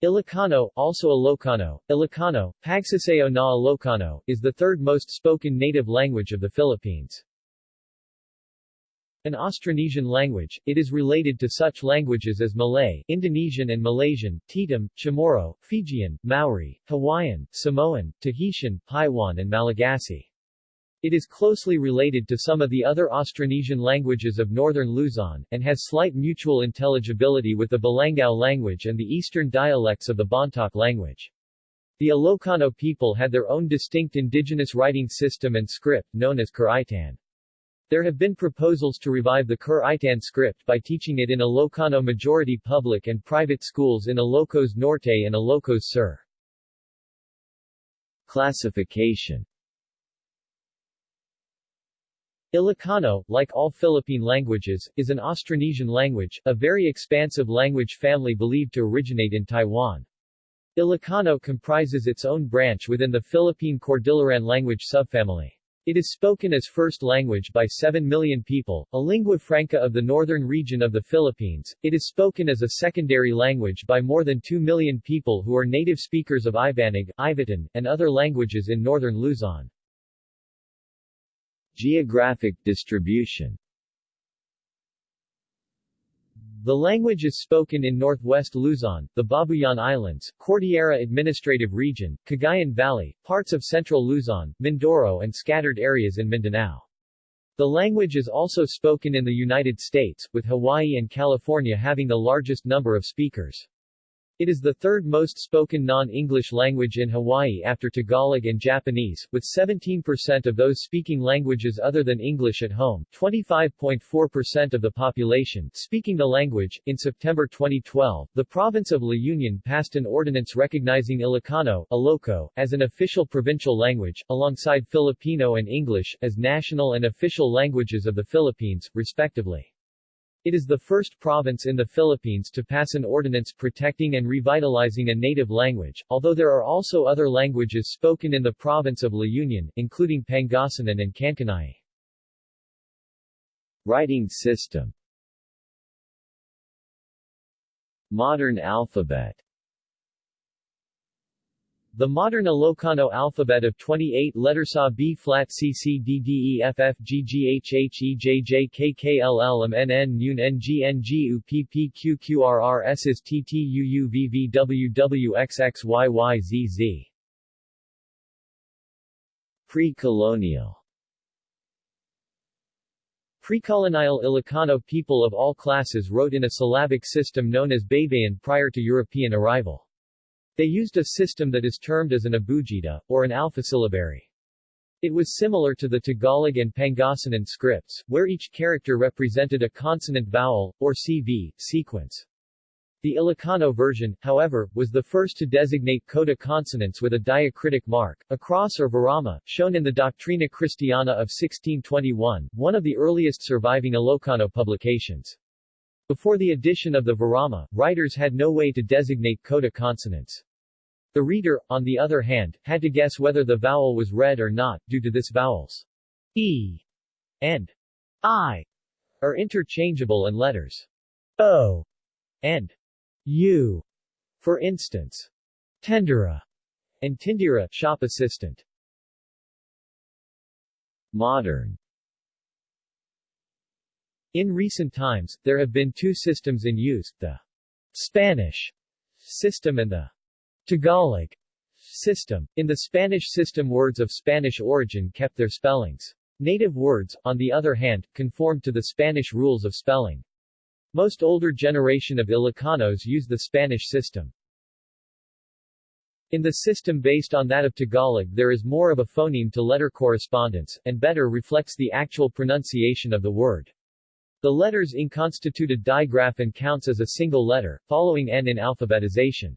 Ilocano, also Ilocano, Ilocano, Pagsasao na Ilocano, is the third most spoken native language of the Philippines. An Austronesian language, it is related to such languages as Malay, Indonesian and Malaysian, Tetum, Chamorro, Fijian, Maori, Hawaiian, Samoan, Tahitian, Paiwan and Malagasy. It is closely related to some of the other Austronesian languages of northern Luzon, and has slight mutual intelligibility with the Balangao language and the eastern dialects of the Bontoc language. The Ilocano people had their own distinct indigenous writing system and script, known as Kurditan. There have been proposals to revive the Kurditan script by teaching it in Ilocano majority public and private schools in Ilocos Norte and Ilocos Sur. Classification Ilocano, like all Philippine languages, is an Austronesian language, a very expansive language family believed to originate in Taiwan. Ilocano comprises its own branch within the Philippine Cordilleran language subfamily. It is spoken as first language by 7 million people, a lingua franca of the northern region of the Philippines. It is spoken as a secondary language by more than 2 million people who are native speakers of Ibanag, Ivatan, and other languages in northern Luzon. Geographic distribution The language is spoken in northwest Luzon, the Babuyan Islands, Cordillera Administrative Region, Cagayan Valley, parts of central Luzon, Mindoro and scattered areas in Mindanao. The language is also spoken in the United States, with Hawaii and California having the largest number of speakers. It is the third most spoken non-English language in Hawaii after Tagalog and Japanese, with 17% of those speaking languages other than English at home, 25.4% of the population speaking the language. In September 2012, the province of La Union passed an ordinance recognizing Ilocano Iloco, as an official provincial language, alongside Filipino and English, as national and official languages of the Philippines, respectively. It is the first province in the Philippines to pass an ordinance protecting and revitalizing a native language, although there are also other languages spoken in the province of La Union, including Pangasinan and Kankanai. Writing system Modern alphabet the modern Ilocano alphabet of 28 letters A B flat C C D D E F F G G H H E J J K K L L M N N N N G N G U P P Q Q R R S is T T U U V V W W X X Y Y Z Z. Pre-colonial Pre-colonial Ilocano people of all classes wrote in a syllabic system known as Baybayin prior to European arrival. They used a system that is termed as an abugida, or an alphasyllabary. It was similar to the Tagalog and Pangasinan scripts, where each character represented a consonant vowel, or CV, sequence. The Ilocano version, however, was the first to designate coda consonants with a diacritic mark, a cross or virama, shown in the Doctrina Christiana of 1621, one of the earliest surviving Ilocano publications. Before the addition of the virama, writers had no way to designate coda consonants. The reader, on the other hand, had to guess whether the vowel was read or not, due to this vowels e and i are interchangeable and letters. O and u, for instance, tendera and tindira, shop assistant. Modern. In recent times, there have been two systems in use, the Spanish system and the Tagalog system. In the Spanish system words of Spanish origin kept their spellings. Native words, on the other hand, conformed to the Spanish rules of spelling. Most older generation of Ilocanos use the Spanish system. In the system based on that of Tagalog there is more of a phoneme-to-letter correspondence, and better reflects the actual pronunciation of the word. The letters ing constitute a digraph and counts as a single letter, following n in alphabetization.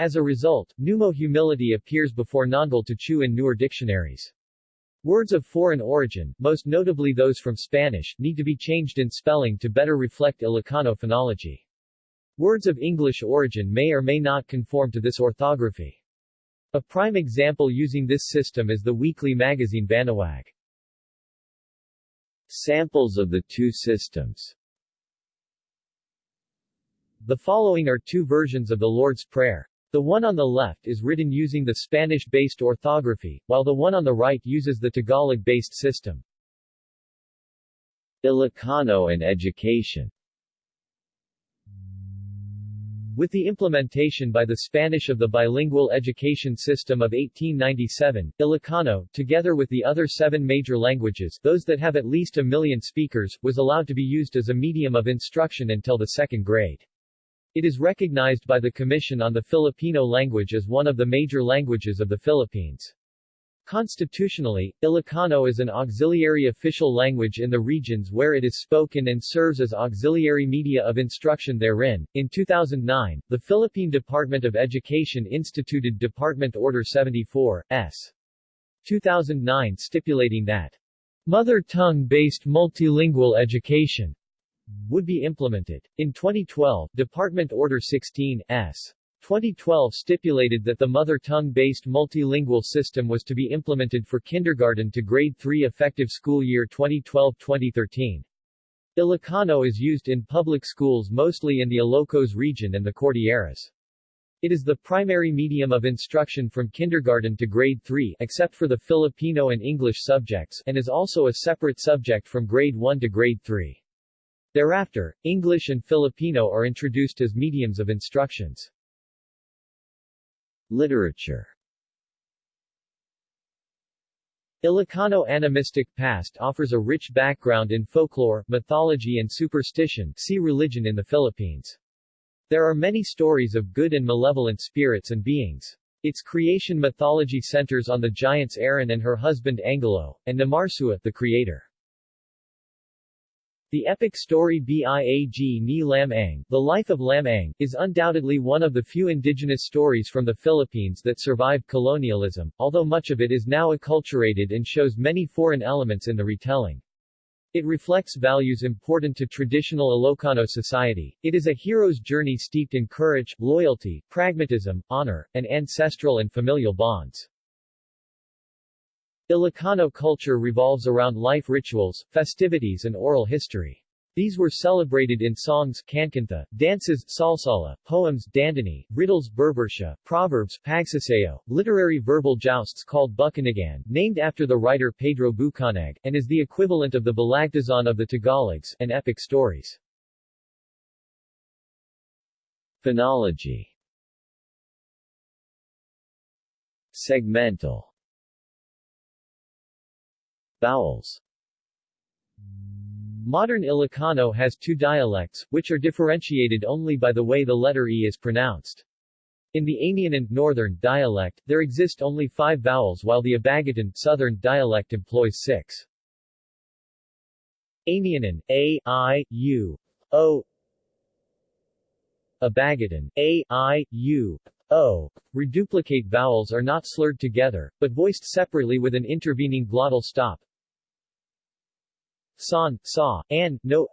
As a result, numo humility appears before nongal to chew in newer dictionaries. Words of foreign origin, most notably those from Spanish, need to be changed in spelling to better reflect Ilocano phonology. Words of English origin may or may not conform to this orthography. A prime example using this system is the weekly magazine Banawag. Samples of the two systems The following are two versions of the Lord's Prayer. The one on the left is written using the Spanish-based orthography, while the one on the right uses the Tagalog-based system. Ilocano and education With the implementation by the Spanish of the bilingual education system of 1897, Ilocano, together with the other seven major languages those that have at least a million speakers, was allowed to be used as a medium of instruction until the second grade. It is recognized by the Commission on the Filipino Language as one of the major languages of the Philippines. Constitutionally, Ilocano is an auxiliary official language in the regions where it is spoken and serves as auxiliary media of instruction therein. In 2009, the Philippine Department of Education instituted Department Order 74, S. 2009 stipulating that mother tongue-based multilingual education would be implemented. In 2012, Department Order 16, S. 2012 stipulated that the mother tongue-based multilingual system was to be implemented for kindergarten to grade 3 effective school year 2012-2013. Ilocano is used in public schools mostly in the Ilocos region and the Cordilleras. It is the primary medium of instruction from kindergarten to grade 3 except for the Filipino and English subjects and is also a separate subject from grade 1 to grade 3. Thereafter, English and Filipino are introduced as mediums of instructions. Literature Ilocano animistic past offers a rich background in folklore, mythology and superstition see religion in the Philippines. There are many stories of good and malevolent spirits and beings. Its creation mythology centers on the giants Aran and her husband Angalo, and Namarsua, the creator. The epic story Biag ni Lam Ang, The Life of Lam Ang, is undoubtedly one of the few indigenous stories from the Philippines that survived colonialism, although much of it is now acculturated and shows many foreign elements in the retelling. It reflects values important to traditional Ilocano society. It is a hero's journey steeped in courage, loyalty, pragmatism, honor, and ancestral and familial bonds. Ilocano culture revolves around life rituals, festivities and oral history. These were celebrated in songs kankanta, dances salsala, poems dandaniw, riddles berbersha, proverbs pagsasao, literary verbal jousts called bukanegan, named after the writer Pedro Bukaneg, and is the equivalent of the balagtasan of the Tagalogs, and epic stories. Phonology Segmental Vowels Modern Ilocano has two dialects, which are differentiated only by the way the letter E is pronounced. In the Amianan Northern dialect, there exist only five vowels while the Abagatan Southern dialect employs six. Amianan, A, I, U, O Abagatan, A, I, U, O. Reduplicate vowels are not slurred together, but voiced separately with an intervening glottal stop, san, sa, and, no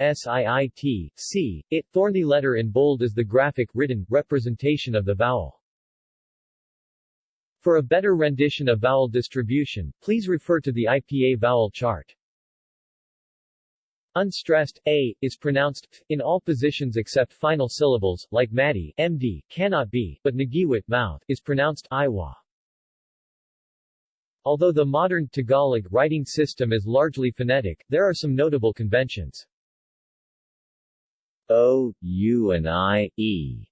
SIIT, C, it, thorny letter in bold is the graphic written representation of the vowel. For a better rendition of vowel distribution, please refer to the IPA vowel chart. Unstressed, a, is pronounced in all positions except final syllables, like madi, md, cannot be, but nagiwit, mouth, is pronounced iwa. Although the modern Tagalog writing system is largely phonetic, there are some notable conventions. O, U and I, E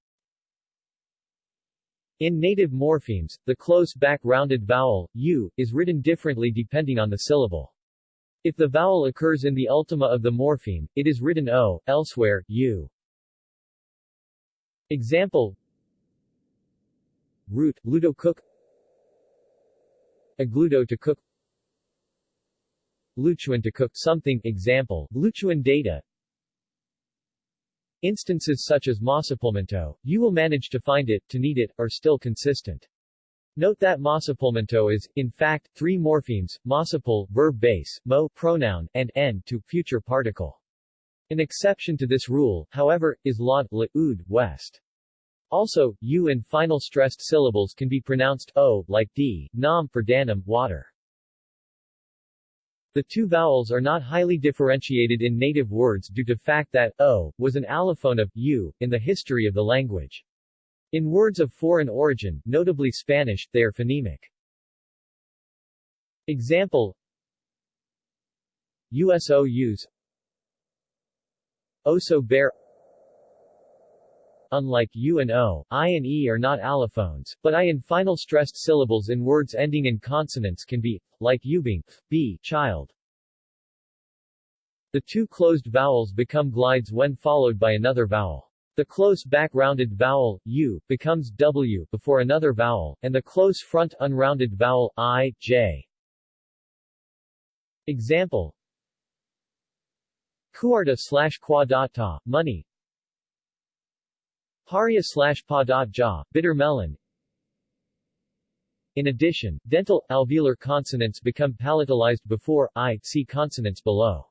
In native morphemes, the close back-rounded vowel, u, is written differently depending on the syllable. If the vowel occurs in the ultima of the morpheme, it is written o, elsewhere, u. Example Root, ludo cook Agludo to cook. Luchuan to cook. Something. Example, Luchuan data. Instances such as masapulmento, you will manage to find it, to need it, are still consistent. Note that masapulmento is, in fact, three morphemes, masapul, verb base, mo, pronoun, and n, to, future particle. An exception to this rule, however, is laud, la, ud, west. Also, u and final stressed syllables can be pronounced o, like d, nam for danum, water. The two vowels are not highly differentiated in native words due to fact that o was an allophone of u in the history of the language. In words of foreign origin, notably Spanish, they are phonemic. Example USOUs Oso bear Unlike U and O, I and E are not allophones, but I in final stressed syllables in words ending in consonants can be, like being, b, child. The two closed vowels become glides when followed by another vowel. The close back-rounded vowel, u, becomes w before another vowel, and the close front unrounded vowel, i, j. Example Kuarta slash quadata, money Paria slash padat ja, bitter melon In addition, dental, alveolar consonants become palatalized before, i, see consonants below.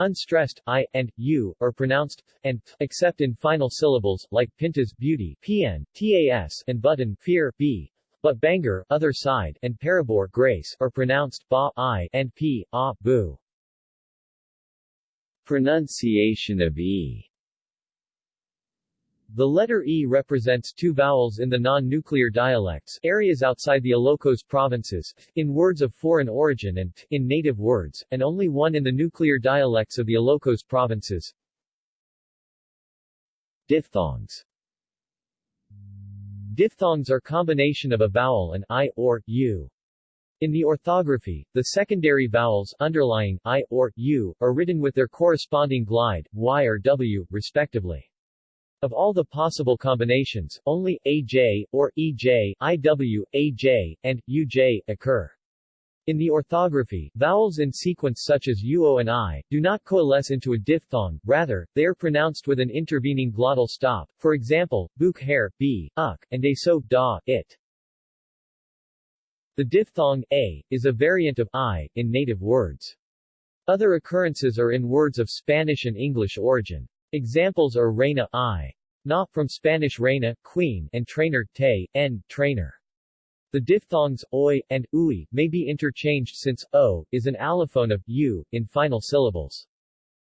Unstressed, i, and, u, are pronounced, and, except in final syllables, like pintas, beauty, pn, tas, and button, fear, b, but banger, other side, and parabor, grace, are pronounced, ba, i, and p, a, bu. Pronunciation of e the letter E represents two vowels in the non-nuclear dialects areas outside the Ilocos provinces, in words of foreign origin and, in native words, and only one in the nuclear dialects of the Ilocos provinces. Diphthongs Diphthongs are combination of a vowel and I, or, U. In the orthography, the secondary vowels underlying I, or, U, are written with their corresponding glide, Y or W, respectively. Of all the possible combinations, only AJ, or EJ, IW, AJ, and UJ occur. In the orthography, vowels in sequence such as UO and I, do not coalesce into a diphthong, rather, they are pronounced with an intervening glottal stop, for example, book hair, b, uk, and a so, da, it. The diphthong, a, is a variant of I, in native words. Other occurrences are in words of Spanish and English origin. Examples are reina I, na from Spanish reina, queen, and trainer te, n, trainer. The diphthongs oi and ui may be interchanged since o is an allophone of u in final syllables.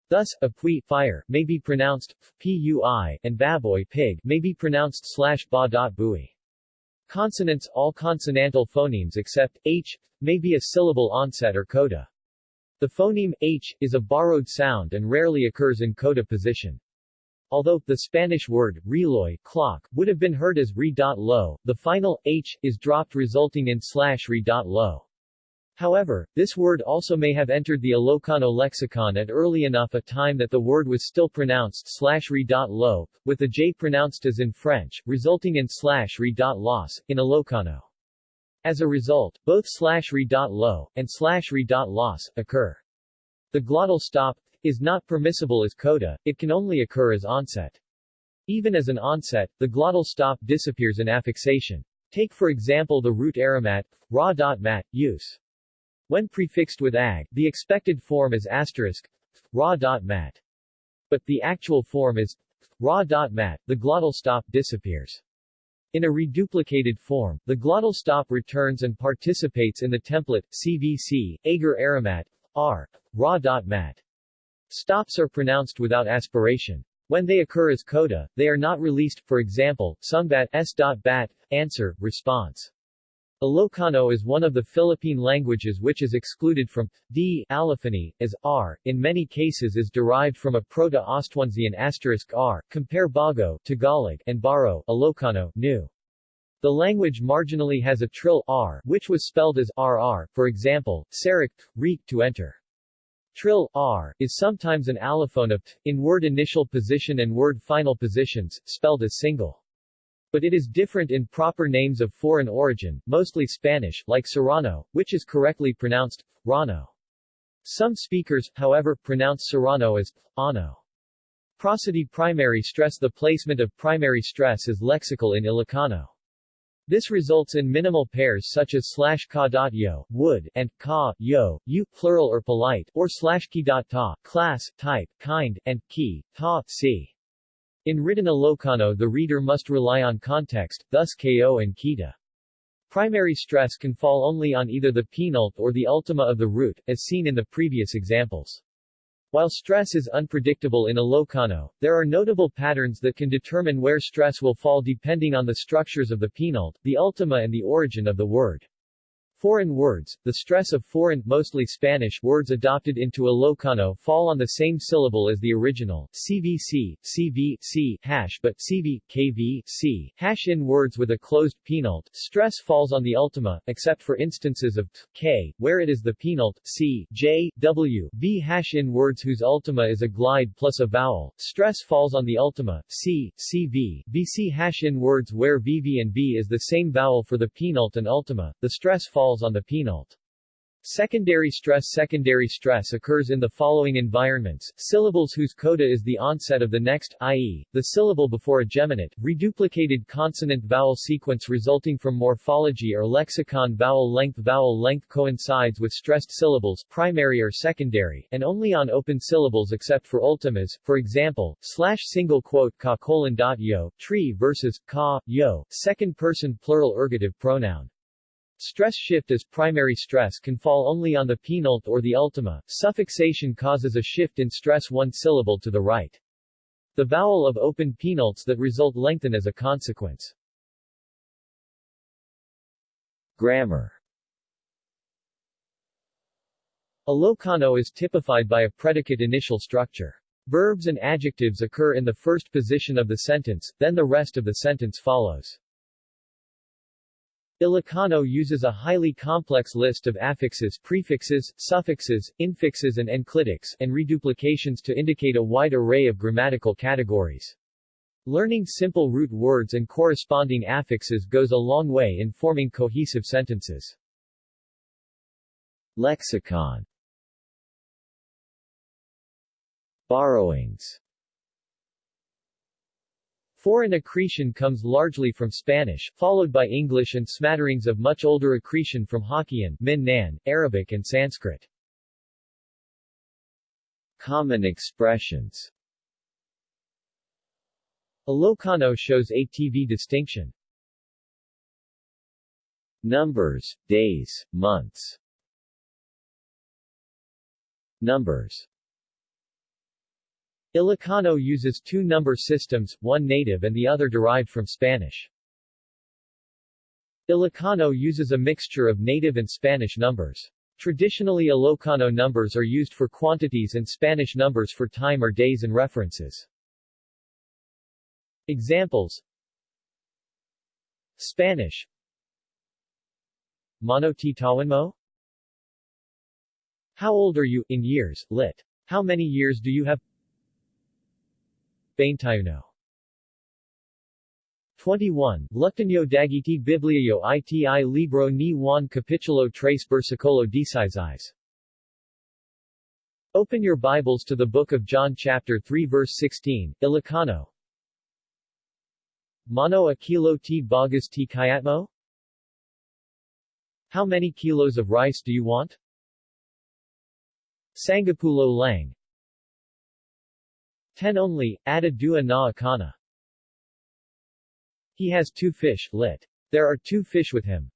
Thus, apui fire may be pronounced pui, and baboy pig may be pronounced slash ba dot bui. Consonants all consonantal phonemes except h may be a syllable onset or coda. The phoneme h is a borrowed sound and rarely occurs in coda position. Although, the Spanish word, reloj clock, would have been heard as re.lo, the final h is dropped resulting in slash re.lo. However, this word also may have entered the Ilocano lexicon at early enough a time that the word was still pronounced slash re.lo, with the j pronounced as in French, resulting in slash re.los, in Ilocano. As a result, both slash re.lo and slash re.los occur. The glottal stop is not permissible as coda, it can only occur as onset. Even as an onset, the glottal stop disappears in affixation. Take for example the root aromat, ra.mat, use. When prefixed with ag, the expected form is asterisk, ra.mat. But the actual form is ra.mat, the glottal stop disappears. In a reduplicated form, the glottal stop returns and participates in the template, CVC, agar aramat, r, ra.mat. Stops are pronounced without aspiration. When they occur as coda, they are not released, for example, sungbat s.bat, answer, response. Ilocano is one of the Philippine languages which is excluded from d allophony, as r, in many cases is derived from a Proto-Austronesian asterisk r, compare Bago Tagalog and Baro Ilocano, new. The language marginally has a trill r, which was spelled as rr, for example, Sarik, reek to enter. Trill r is sometimes an allophone of t, in word initial position and word final positions, spelled as single. But it is different in proper names of foreign origin, mostly Spanish, like Serrano, which is correctly pronounced Rano. Some speakers, however, pronounce Serrano as ano. Prosody primary stress The placement of primary stress is lexical in Ilocano. This results in minimal pairs such as slash ka dot yo, wood, and ka, yo, you, plural or polite, or slash ki dot ta, class, type, kind, and ki, ta, si. In written Ilocano the reader must rely on context, thus ko and kita. Primary stress can fall only on either the penult or the ultima of the root, as seen in the previous examples. While stress is unpredictable in Ilocano, there are notable patterns that can determine where stress will fall depending on the structures of the penult, the ultima and the origin of the word. Foreign words, the stress of foreign, mostly Spanish, words adopted into Ilocano fall on the same syllable as the original, CVC, CV, hash but CV, KV, C, hash in words with a closed penult, stress falls on the ultima, except for instances of t, K, where it is the penult, C, J, W, V hash in words whose ultima is a glide plus a vowel, stress falls on the ultima, C, CV, VC hash in words where VV and V is the same vowel for the penult and ultima, the stress falls falls on the penult. Secondary stress Secondary stress occurs in the following environments, syllables whose coda is the onset of the next, i.e., the syllable before a geminate, reduplicated consonant-vowel sequence resulting from morphology or lexicon vowel length Vowel length coincides with stressed syllables primary or secondary, and only on open syllables except for ultimas, for example, slash single quote ka colon dot yo, tree versus ka, yo, second person plural ergative pronoun. Stress shift as primary stress can fall only on the penult or the ultima. Suffixation causes a shift in stress one syllable to the right. The vowel of open penults that result lengthen as a consequence. Grammar Ilocano is typified by a predicate initial structure. Verbs and adjectives occur in the first position of the sentence, then the rest of the sentence follows. Ilocano uses a highly complex list of affixes, prefixes, suffixes, infixes and enclitics, and reduplications to indicate a wide array of grammatical categories. Learning simple root words and corresponding affixes goes a long way in forming cohesive sentences. Lexicon Borrowings Foreign accretion comes largely from Spanish, followed by English and smatterings of much older accretion from Hokkien, Min-Nan, Arabic and Sanskrit. Common expressions Ilocano shows ATV distinction. Numbers, days, months Numbers Ilocano uses two number systems, one native and the other derived from Spanish. Ilocano uses a mixture of native and Spanish numbers. Traditionally Ilocano numbers are used for quantities and Spanish numbers for time or days and references. Examples Spanish Mano ti mo? How old are you, in years, lit. How many years do you have 21. Luctanyo dagiti bibliayo iti libro ni Juan capitulo tres versicolo dieciséis. Open your Bibles to the book of John chapter 3 verse 16, Ilocano. Mano a kilo t bagas t kayatmo? How many kilos of rice do you want? Sangapulo lang, Ten only, ada dua na akana. He has two fish, lit. There are two fish with him.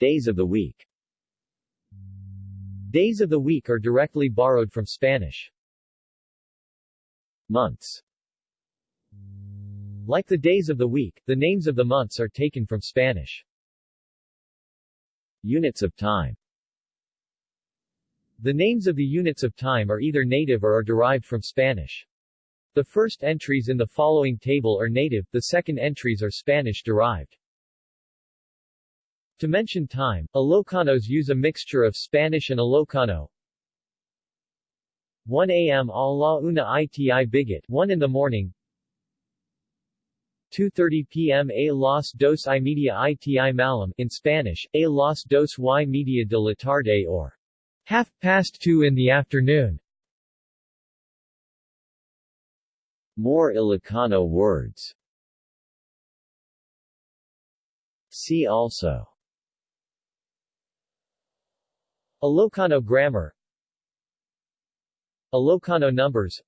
Days of the week Days of the week are directly borrowed from Spanish. Months Like the days of the week, the names of the months are taken from Spanish. Units of time the names of the units of time are either native or are derived from Spanish. The first entries in the following table are native, the second entries are Spanish-derived. To mention time, Ilocanos use a mixture of Spanish and Ilocano. 1 a.m. a la una iti bigot 1 in the morning 2.30 p.m. A las dos y media iti malam in Spanish, A las dos y media de la tarde or half past two in the afternoon. More Ilocano words. See also. Ilocano grammar. Ilocano numbers.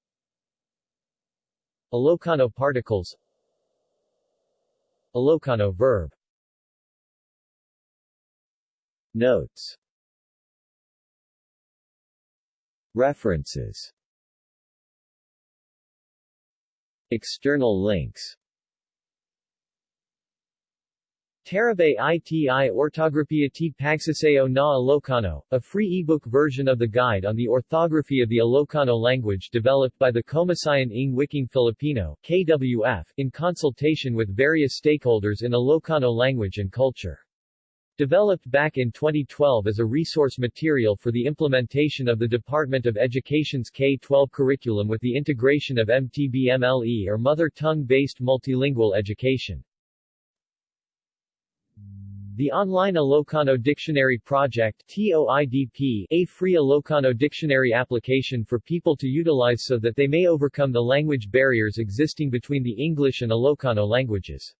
Ilocano particles. Ilocano verb. Notes References External links Tarabay iti Ortografia t Pagsasao na Ilocano, a free ebook version of the Guide on the Orthography of the Ilocano Language developed by the Komisyon ng Wikang Filipino KWF, in consultation with various stakeholders in Ilocano language and culture. Developed back in 2012 as a resource material for the implementation of the Department of Education's K-12 curriculum with the integration of MTBMLE or Mother Tongue-Based Multilingual Education. The Online Ilocano Dictionary Project TOIDP, a free Ilocano dictionary application for people to utilize so that they may overcome the language barriers existing between the English and Ilocano languages.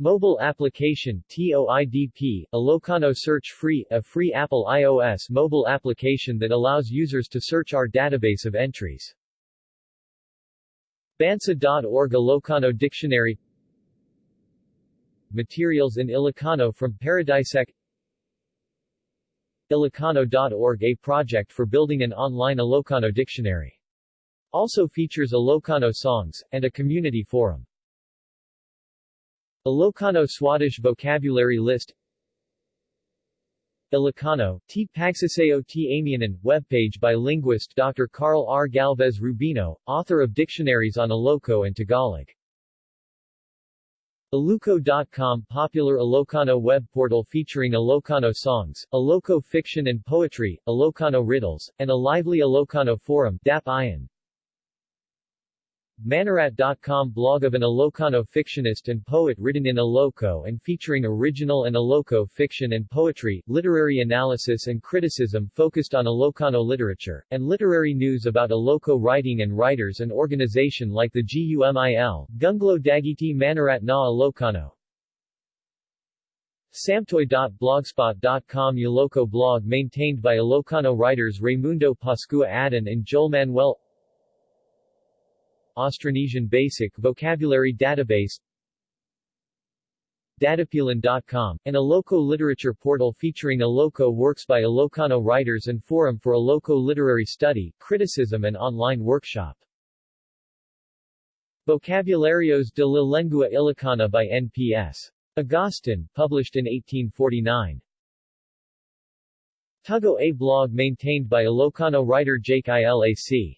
Mobile Application TOIDP, Ilocano Search Free, a free Apple iOS mobile application that allows users to search our database of entries. Bansa.org A Ilocano Dictionary Materials in Ilocano from Paradisec Ilocano.org a project for building an online Ilocano dictionary. Also features Ilocano songs, and a community forum. Ilocano Swadesh vocabulary list Ilocano, T. Pagsasao T. Amianan, webpage by linguist Dr. Carl R. Galvez Rubino, author of dictionaries on Iloco and Tagalog. Iluco.com popular Ilocano web portal featuring Ilocano songs, Iloco fiction and poetry, Ilocano riddles, and a lively Ilocano forum Dap Ian. Manorat.com blog of an Ilocano fictionist and poet written in Iloco and featuring original and Iloco fiction and poetry, literary analysis and criticism focused on Ilocano literature, and literary news about Iloco writing and writers and organization like the GUMIL, Gunglo Dagiti Manorat na Ilocano. Samtoy.blogspot.com Iloco blog maintained by Ilocano writers Raimundo Pascua Adan and Joel Manuel Austronesian Basic Vocabulary Database Dadapilan.com, an Iloco literature portal featuring Iloco works by Ilocano writers and forum for Iloco literary study, criticism and online workshop. Vocabularios de la Lengua Ilocana by N.P.S. Agustin, published in 1849. Tugo A blog maintained by Ilocano writer Jake Ilac.